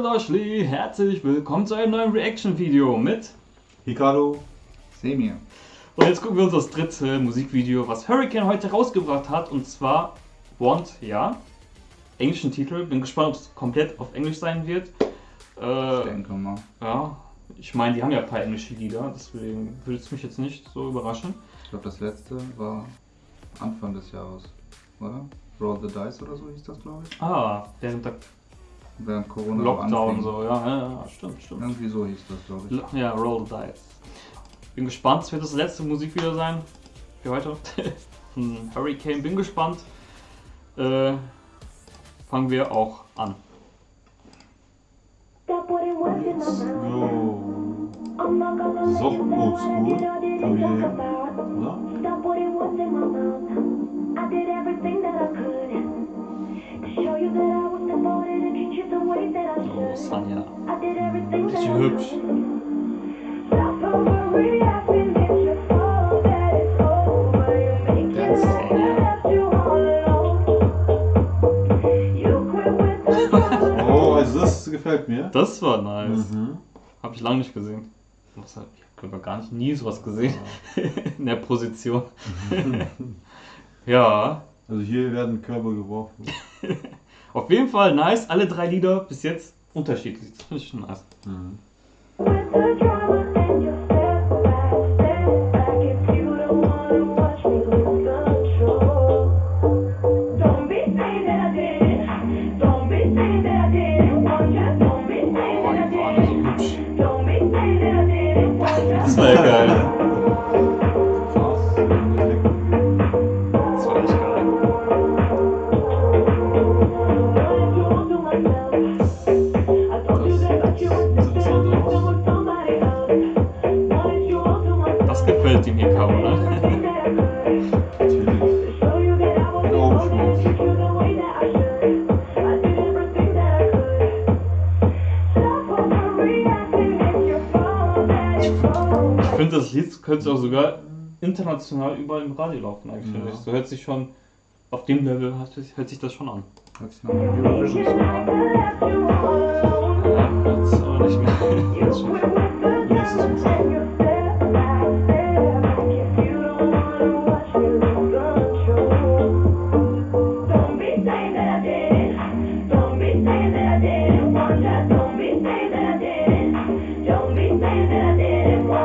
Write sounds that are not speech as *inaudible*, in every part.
Leute, herzlich willkommen zu einem neuen Reaction-Video mit Hikaru Semir. Und jetzt gucken wir uns das dritte Musikvideo, was Hurricane heute rausgebracht hat, und zwar Want, ja. Englischen Titel, bin gespannt, ob es komplett auf Englisch sein wird. Äh, ich denke mal. Ja, ich meine, die haben ja ein paar englische Lieder, deswegen würde es mich jetzt nicht so überraschen. Ich glaube, das letzte war Anfang des Jahres, oder? Roll the Dice oder so hieß das, glaube ich. Ah, während der Während Corona Lockdown so, ja, ja, ja, stimmt, stimmt. Irgendwie so hieß das, glaube ich. Ja, Roll the Dice. Bin gespannt, es wird das letzte Musikvideo sein für heute. Von *laughs* Hurricane, bin gespannt. Äh, fangen wir auch an. So. So oldschool. Kann Oh, Sanja. Richtig hübsch. *laughs* Oh, also das gefällt mir. Das war nice. Mhm. Hab ich lange nicht gesehen. Ich habe gar nicht nie sowas gesehen. *laughs* In der Position. *laughs* ja. Also hier werden Körper geworfen. Auf jeden Fall nice. Alle drei Lieder bis jetzt unterschiedlich. Schon nice. Mhm. Ich finde, das Lied könnte auch sogar international überall im Radio laufen, eigentlich. Ja. So hört sich schon, auf dem Level hört sich das schon an. Hört sich noch ein Eurovision-Song an. Ja, jetzt aber nicht mehr. Nächstes Mal.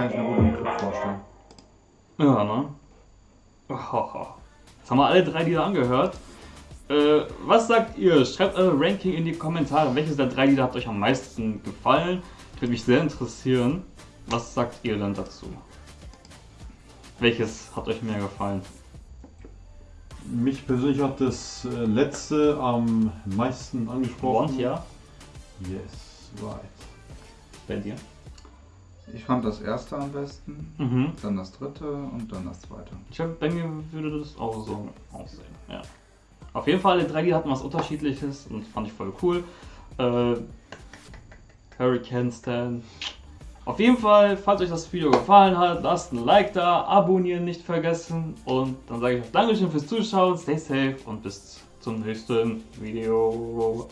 kann ich mir gut im Club vorstellen. Ja, ne? Jetzt haben wir alle drei Lieder angehört. Äh, was sagt ihr? Schreibt eure Ranking in die Kommentare. Welches der drei Lieder hat euch am meisten gefallen? Würde mich sehr interessieren. Was sagt ihr dann dazu? Welches hat euch mehr gefallen? Mich persönlich hat das äh, letzte am meisten angesprochen. Want, ja? Yes, right. Bei dir? Ich fand das erste am besten, mhm. dann das dritte und dann das zweite. Ich glaube, bei mir würde das auch so aussehen, ja. Auf jeden Fall, die drei Lieder hatten was unterschiedliches und fand ich voll cool. Äh, Hurricane Stand. Auf jeden Fall, falls euch das Video gefallen hat, lasst ein Like da, abonnieren nicht vergessen und dann sage ich euch Dankeschön fürs Zuschauen, stay safe und bis zum nächsten Video.